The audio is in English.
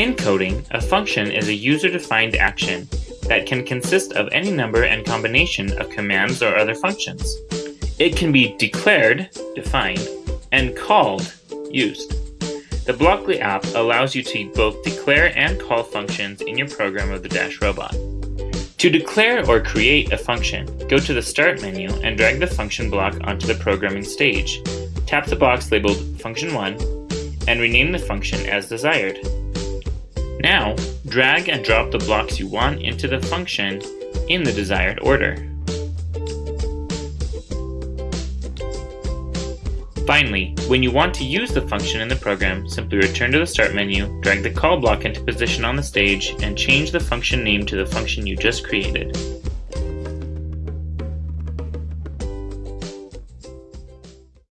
In coding, a function is a user-defined action that can consist of any number and combination of commands or other functions. It can be declared, defined, and called, used. The Blockly app allows you to both declare and call functions in your program of the Dash robot. To declare or create a function, go to the Start menu and drag the function block onto the programming stage. Tap the box labeled Function1 and rename the function as desired. Now, drag and drop the blocks you want into the function in the desired order. Finally, when you want to use the function in the program, simply return to the Start menu, drag the call block into position on the stage, and change the function name to the function you just created.